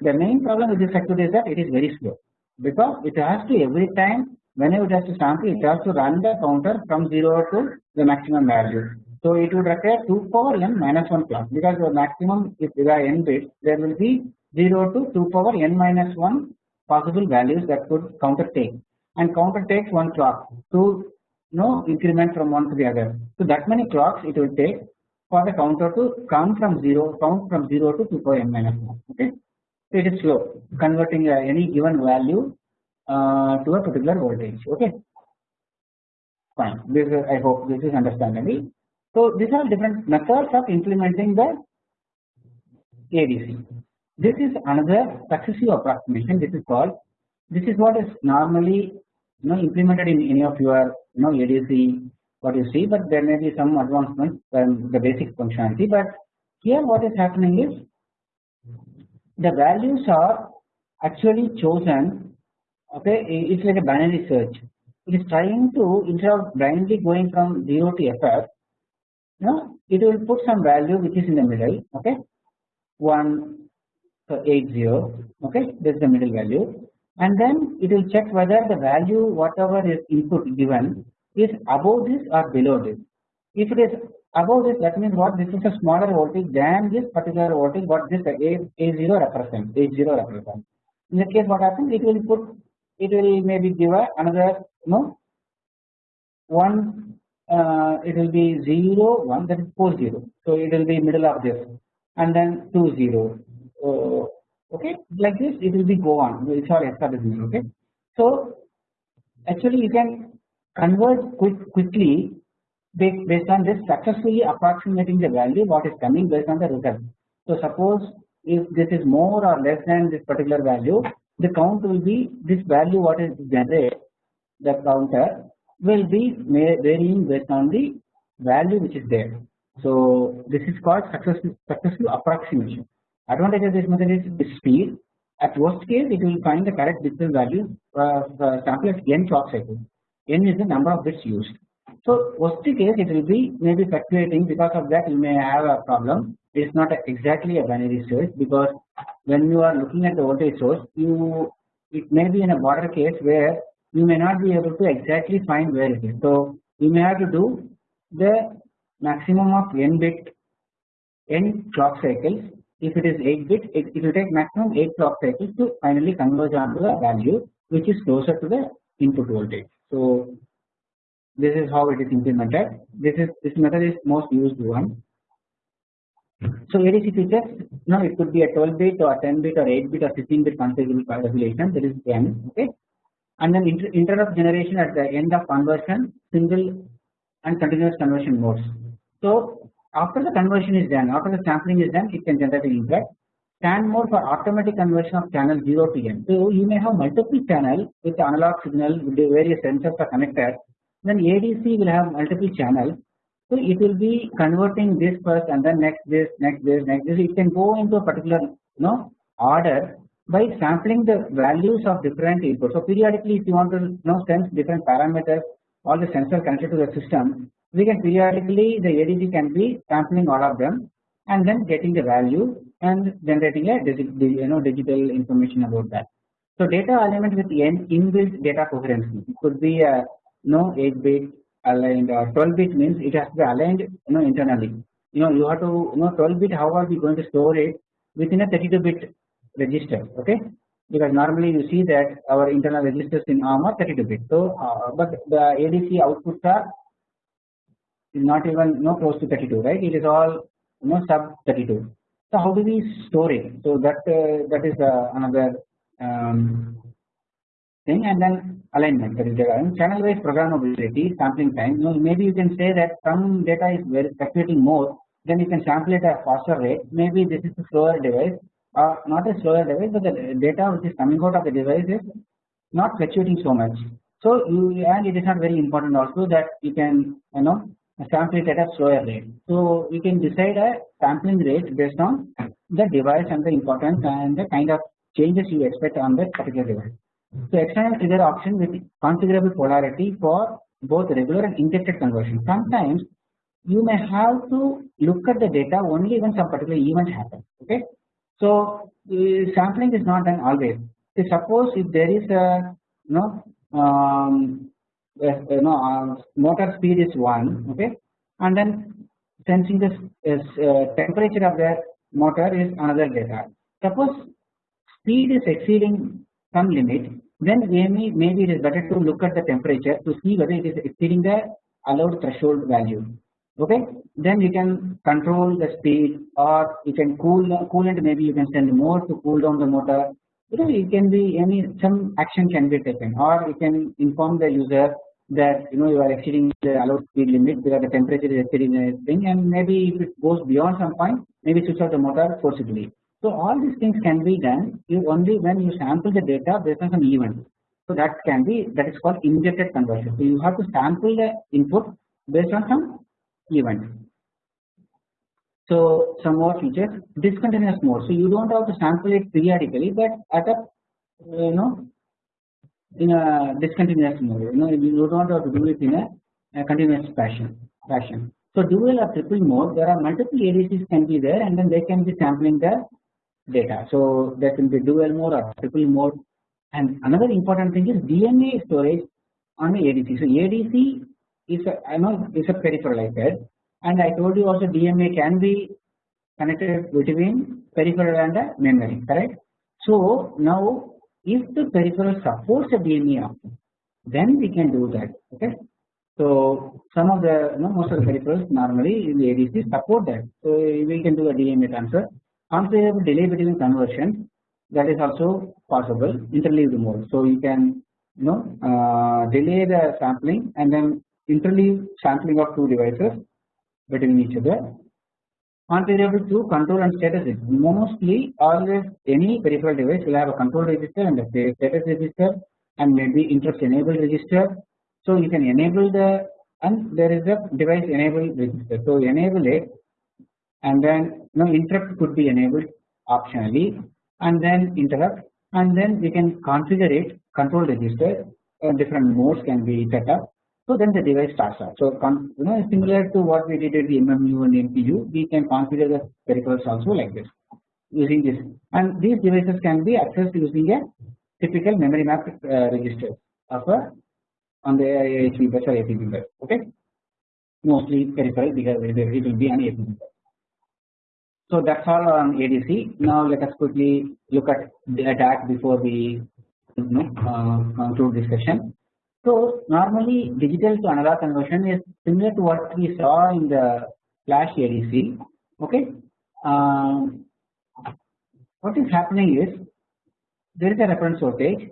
the main problem with this circuit is that it is very slow because it has to every time whenever it has to sample it has to run the counter from 0 to the maximum value. So it would require 2 power n minus 1 clock because the maximum if there are n bits there will be 0 to 2 power n minus 1 possible values that could counter take and counter takes 1 clock to know increment from one to the other. So that many clocks it will take for the counter to come from 0 count from 0 to 2 power n minus 1 okay? It is slow converting uh, any given value uh, to a particular voltage okay? Fine. This is, I hope this is understandable. So these are different methods of implementing the ADC this is another successive approximation this is called this is what is normally you know implemented in any of your you know ADC what you see, but there may be some advancement from the basic functionality. But here what is happening is the values are actually chosen. Okay, it's like a binary search. It is trying to instead of blindly going from 0 to FF, you know, it will put some value which is in the middle. Okay, 1 so 80 okay? This is the middle value. And then it will check whether the value whatever is input given is above this or below this. If it is above this that means what? This is a smaller voltage than this particular voltage what this A, A0 represents A0 represents. In that case what happens? It will put it will maybe give a another no one uh, it will be 0 1 that is 4 0 so it will be middle of this. And then 2 0 okay like this it will be go on. Sorry hexadecimal okay? So actually you can convert quick quickly based on this successfully approximating the value what is coming based on the result so suppose if this is more or less than this particular value the count will be this value what is generated the counter will be varying based on the value which is there. So this is called successful successful approximation Advantage of this method is speed. At worst case, it will find the correct digital value uh, uh, sample at n clock cycles. n is the number of bits used. So worst case, it will be maybe fluctuating. Because of that, you may have a problem. It is not a, exactly a binary search because when you are looking at the voltage source, you it may be in a border case where you may not be able to exactly find where it is. So you may have to do the maximum of n bit n clock cycles if it is 8 bit it, it will take maximum 8 clock cycles to finally converge onto the value which is closer to the input voltage. So this is how it is implemented. This is this method is most used one. So ADC features now it could be a 12 bit or 10 bit or 8 bit or 16 bit configurable calculation that is n okay and then inter interrupt generation at the end of conversion single and continuous conversion modes. So after the conversion is done, after the sampling is done, it can generate an. Stand mode for automatic conversion of channel 0 to n. So you may have multiple channels with analog signal with the various sensors are connected. Then ADC will have multiple channels. So it will be converting this first and then next this, next this, next this. It can go into a particular you know order by sampling the values of different inputs. So periodically, if you want to you know sense different parameters, all the sensors connected to the system, we can periodically the ADC can be sampling all of them and then getting the value and generating a digital you know digital information about that. So data element with inbuilt data coherency could be a no 8 bit aligned or 12 bit means it has to be aligned you know internally. You know you have to you know 12 bit how are we going to store it within a 32 bit register okay because normally you see that our internal registers in ARM are 32 bit. So uh, but the ADC outputs are is not even no close to 32 right? It is all you know sub 32 so how do we store it? So that uh, that is uh, another um, thing. And then alignment that is the channel wise programmability sampling time. You know, maybe you can say that some data is very fluctuating more then you can sample it at a faster rate. Maybe this is a slower device or not a slower device but the data which is coming out of the device is not fluctuating so much. So you and it is not very important also that you can you know sample it at a slower rate. So we can decide a sampling rate based on the device and the importance and the kind of changes you expect on that particular device. So external trigger option with configurable polarity for both regular and injected conversion. Sometimes you may have to look at the data only when some particular event happens. Okay. So uh, sampling is not done always. Suppose if there is a you know um, you know uh, motor speed is 1 okay? And then sensing this is uh, temperature of the motor is another data. Suppose speed is exceeding some limit then maybe maybe it is better to look at the temperature to see whether it is exceeding the allowed threshold value okay? Then you can control the speed or you can cool coolant maybe you can send more to cool down the motor. You know it can be any some action can be taken or you can inform the user that you know you are exceeding the allowed speed limit because the temperature is exceeding a thing and maybe if it goes beyond some point maybe switch off the motor forcibly. So all these things can be done you only when you sample the data based on some event. So that can be that is called injected conversion. So you have to sample the input based on some event. So some more features discontinuous mode. So you don't have to sample it periodically, but at a you know in a discontinuous mode. You know you don't have to do it in a, a continuous fashion. Fashion. So dual or triple mode, there are multiple ADCs can be there, and then they can be sampling the data. So there can be dual mode or triple mode. And another important thing is DMA storage on the ADC. So ADC is a I know is a peripheral I and I told you also DMA can be connected between peripheral and the memory, correct? So now if the peripheral supports a option, then we can do that. Okay. So some of the you know, most of the peripherals normally in the ADC support that. So we can do a DMA transfer. Configurable delay between conversion that is also possible interleaved mode. So you can you know uh, delay the sampling and then interleave sampling of two devices between each other. Configurable to control and status Mostly always any peripheral device will have a control register and a status register and maybe interrupt enable register. So you can enable the and there is a device enable register. So enable it and then you know interrupt could be enabled optionally and then interrupt and then we can configure it control register uh, different modes can be set up so then the device starts up. So you know similar to what we did at the MMU and MPU we can configure the peripherals also like this using this and these devices can be accessed using a typical memory map uh, register of a on the AHB bus or APB bus okay mostly peripheral because it will be an APB bus. So that's all on ADC. Now let us quickly look at the DAC before we you know, uh, conclude discussion. So normally digital to analog conversion is similar to what we saw in the flash ADC. Okay. Um, what is happening is there is a reference voltage.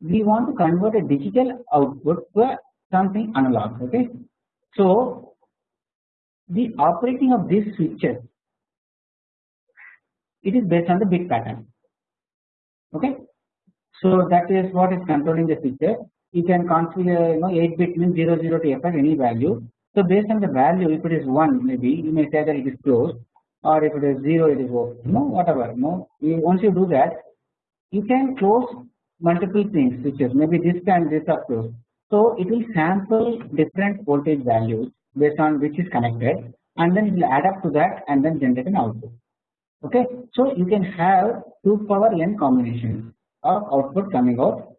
We want to convert a digital output to something analog. Okay. So the operating of these switches it is based on the bit pattern okay. So that is what is controlling the switcher you can configure you know 8 bit means 0 0 to f any value. So based on the value if it is 1 maybe you may say that it is closed or if it is 0 it is open you know whatever you know you, once you do that you can close multiple things switches maybe this and this are closed. So it will sample different voltage values based on which is connected and then it will add up to that and then generate an output okay. So you can have 2 power n combinations of output coming out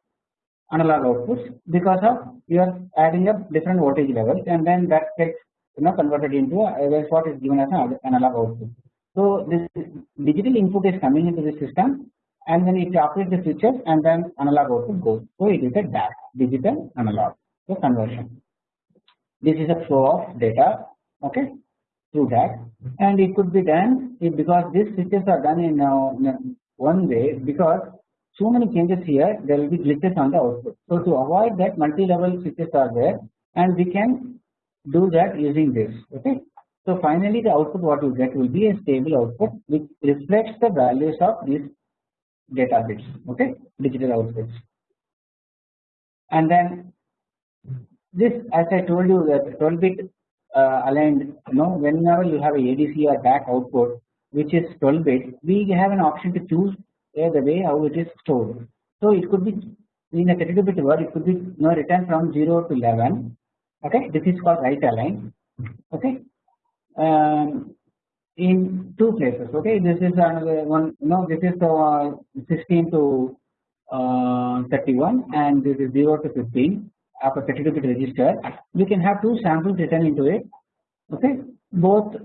analog outputs because of you are adding up different voltage levels and then that gets you know converted into a, what is given as an analog output. So this digital input is coming into the system and then it operates the switches and then analog output goes. So it is a DAC digital analog so conversion. This is a flow of data okay through that and it could be done because these switches are done in, uh, in one way because so many changes here there will be glitches on the output. So to avoid that multi-level switches are there and we can do that using this okay. So finally the output what you get will be a stable output which reflects the values of these data bits okay digital outputs and then this as I told you that 12 bit uh, aligned you know whenever you have a ADC or DAC output which is 12 bit we have an option to choose the way how it is stored. So it could be in a 32 bit word it could be you know, written from 0 to 11 okay? This is called right align. Okay? Um, in two places. Okay? This is another one know this is uh, 16 to uh, 31 and this is 0 to 15 after 32 bit register. We can have two samples written into it. Okay? Both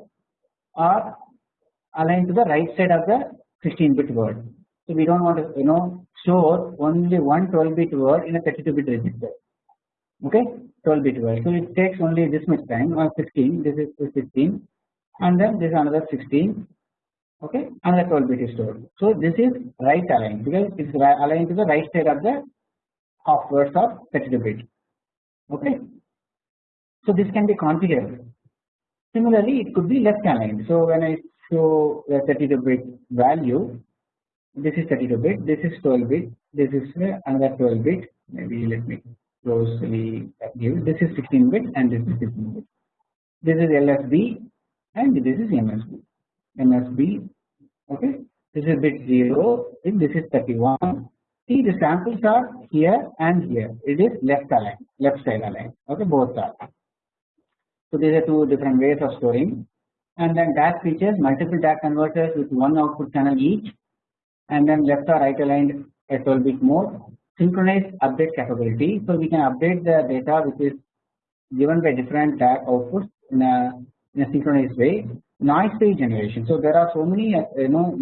are aligned to the right side of the 16 bit word so we don't want to you know store only one 12 bit word in a 32 bit register. Okay, 12 bit word. So it takes only this much time or 16. This is 16, and then this is another 16. Okay, another 12 bit is stored. So this is right aligned because it's aligned to the right side of the half words of 32 bit. Okay, so this can be configured. Similarly, it could be left aligned. So when I show the 32 bit value this is 32 bit this is 12 bit this is uh, another 12 bit maybe let me closely give this is 16 bit and this is 16 bit. This is LSB and this is MSB. MSB okay. This is bit 0, this is 31. See the samples are here and here. It is left aligned, left side aligned. Okay, both are. So these are two different ways of storing. And then DAC features multiple DAC converters with one output channel each, and then left or right aligned at 12 bit mode synchronized update capability. So we can update the data which is given by different DAC outputs in a, in a synchronized way. Noise free generation. So there are so many uh, you know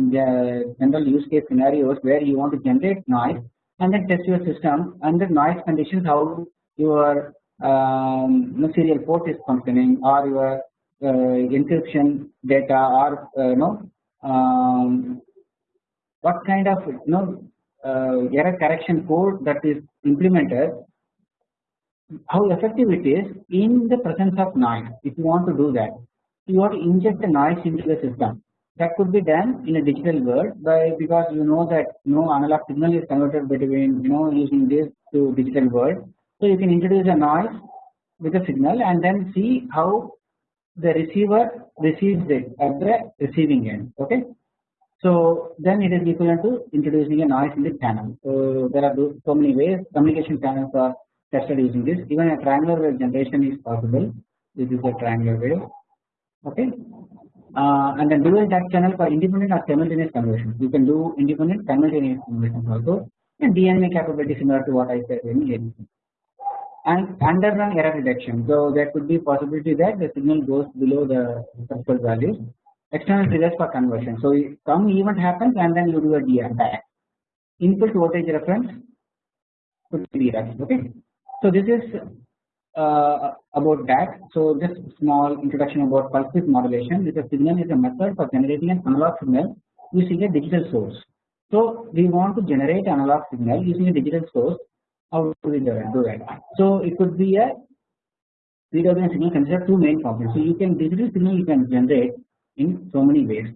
general use case scenarios where you want to generate noise and then test your system under noise conditions how your um, serial port is functioning or your uh, encryption data or uh, you know um, what kind of you know uh, error correction code that is implemented how effective it is in the presence of noise. If you want to do that you want to inject the noise into the system. That could be done in a digital world by because you know that you no analog signal is converted between you know using this to digital world. So you can introduce a noise with a signal and then see how the receiver receives it at the receiving end. Okay so then it is equivalent to introducing a noise in the channel. So there are so many ways communication channels are tested using this. Even a triangular wave generation is possible. This is a triangular wave. Okay. Uh, and then dual DAC channel for independent or simultaneous conversion. You can do independent simultaneous conversion also. And DMA capability similar to what I said in. And underrun error detection. So there could be possibility that the signal goes below the threshold values external triggers for conversion. So some event happens and then you do a DR Input voltage reference could be. Okay. So this is uh, about that. So just small introduction about pulse width modulation. With a signal is a method for generating an analog signal using a digital source. So we want to generate analog signal using a digital source. How do we do that? So it could be a PWM signal consider two main components. So you can digital signal you can generate in so many ways.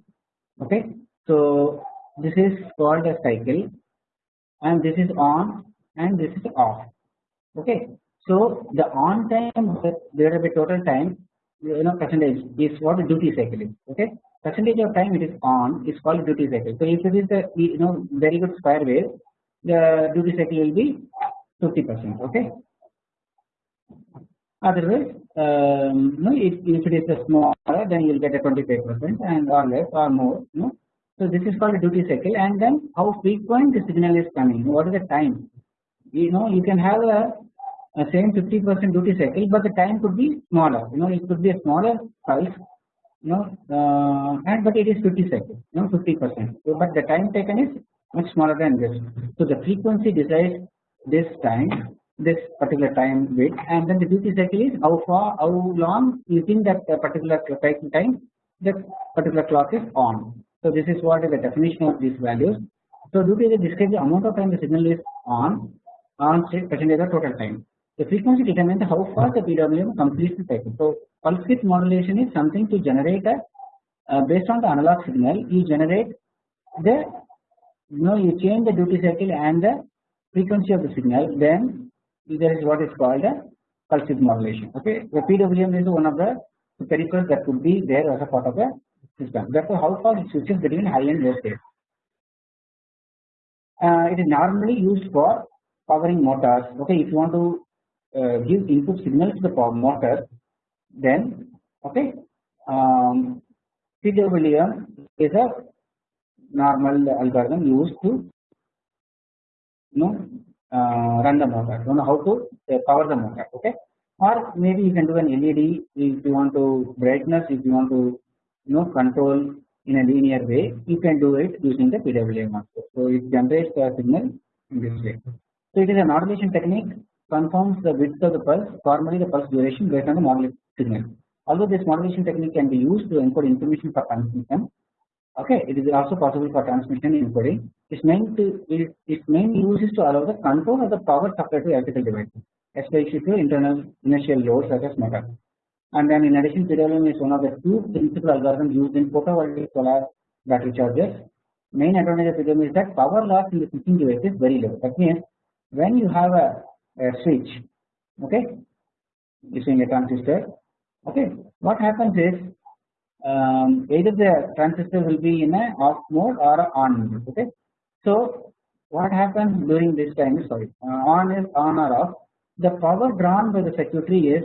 Okay? So this is called a cycle and this is on and this is off. Okay? So the on time there will be total time you know percentage is what the duty cycle is. Okay? Percentage of time it is on is called duty cycle. So if it is the you know very good square wave the duty cycle will be 50 percent. Okay otherwise um, no, if, if it is a smaller then you will get a 25 percent and or less or more no. So this is called a duty cycle. And then how frequent the signal is coming? What is the time? You know you can have a, a same 50 percent duty cycle but the time could be smaller. You know it could be a smaller pulse you know uh, and but it is 50 cycles you know 50 percent. So, but the time taken is much smaller than this. So the frequency decides this time this particular time width and then the duty cycle is how far how long within that particular cycle time that particular clock is on. So this is what is the definition of these values. So duty cycle describes the amount of time the signal is on on percentage of total time. The frequency determines how fast the PWM completes the cycle. So pulse width modulation is something to generate a uh, based on the analog signal you generate the you know you change the duty cycle and the frequency of the signal then there is what is called a pulse modulation. Okay, the PWM is one of the peripherals that could be there as a part of the system. Therefore, how far it switches between high and low state. Uh, it is normally used for powering motors. Okay, if you want to uh, give input signal to the power motor, then okay, um, PWM is a normal algorithm used to you know uh, run the don't know how to uh, power the motor, okay. Or maybe you can do an LED if you want to brightness, if you want to you know control in a linear way, you can do it using the PWM also. So it generates the signal in this way. So it is a modulation technique conforms the width of the pulse, formally the pulse duration based on the modulation signal. Although this modulation technique can be used to encode information for transmission, okay, it is also possible for transmission encoding its main to it, its main use is to allow the control of the power supply to electrical devices, especially to internal inertial loads such as motor. And then in addition, PWM is one of the two principal algorithms used in photovoltaic solar battery chargers. Main advantage of PWM is that power loss in the switching device is very low. That means when you have a, a switch okay using a transistor okay what happens is um, either the transistor will be in a off mode or on mode okay? So what happens during this time sorry uh, on is on or off? The power drawn by the circuitry is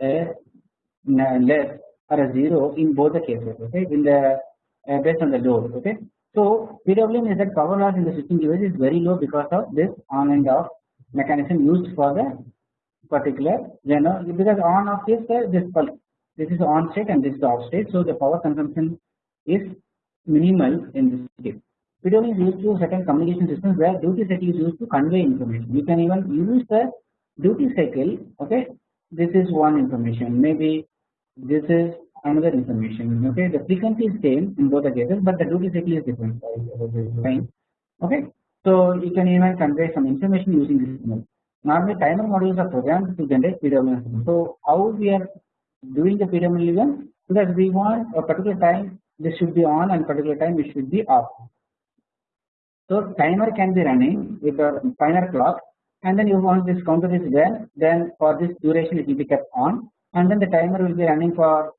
a less or a zero in both the cases okay? In the uh, based on the load okay? So PWM is that power loss in the switching device is very low because of this on and off mechanism used for the particular you know because on off is the this pulse this is on state and this is off state so the power consumption is minimal in this case. PWM is used to certain communication systems where duty cycle is used to convey information. You can even use the duty cycle okay? This is one information. Maybe this is another information okay? The frequency is same in both the cases but the duty cycle is different. Fine okay? So you can even convey some information using this signal. Normally timer modules are programmed to generate PWM so how we are doing the PWM because we want a particular time this should be on and particular time it should be off. So timer can be running with a final clock and then you want this counter is there then for this duration it will be kept on and then the timer will be running for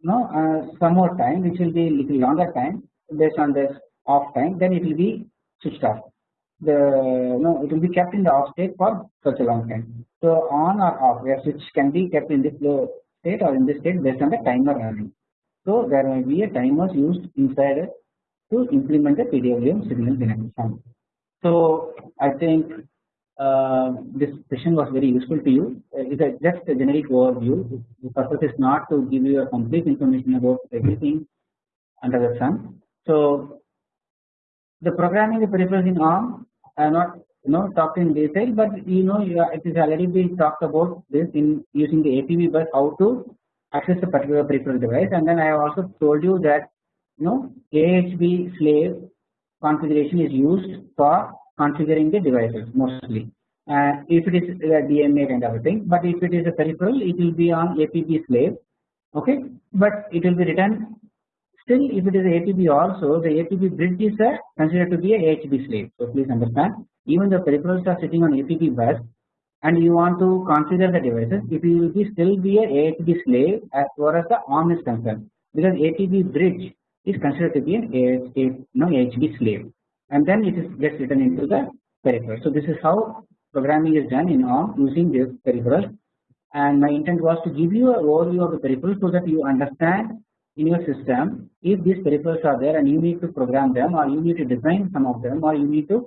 you know uh, some more time which will be little longer time based on this off time then it will be switched off. The no it will be kept in the off state for such a long time. So on or off where switch can be kept in this low state or in this state based on the timer running so there may be a timers used inside to implement the PWM signal generation so I think uh, this session was very useful to you. Uh, it is just a generic overview. The purpose is not to give you a complete information about everything under the sun. So the programming the peripherals in ARM have not you know talked in detail, but you know it is already been talked about this in using the APB bus how to access a particular peripheral device, and then I have also told you that you know AHB slave configuration is used for configuring the devices mostly. Uh, if it is a DMA kind of a thing, but if it is a peripheral, it will be on APB slave. Okay, but it will be written still if it is a APB also the APB bridge is a, considered to be a AHB slave. So please understand even the peripherals are sitting on APB bus and you want to configure the devices it will be still be a AHB slave as far as the ARM is concerned because APB bridge is considered to be an AHB, no, AHB slave and then it is gets written into the peripheral. So this is how programming is done in ARM using this peripheral and my intent was to give you a overview of the peripheral so that you understand in your system if these peripherals are there and you need to program them or you need to design some of them or you need to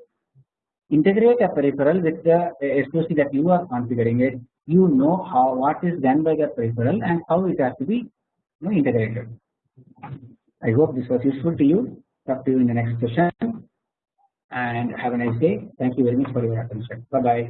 integrate a peripheral with the eh, SOC that you are configuring it you know how what is done by the peripheral and how it has to be you know, integrated. I hope this was useful to you talk to you in the next session and have a nice day. Thank you very much for your attention. Bye bye.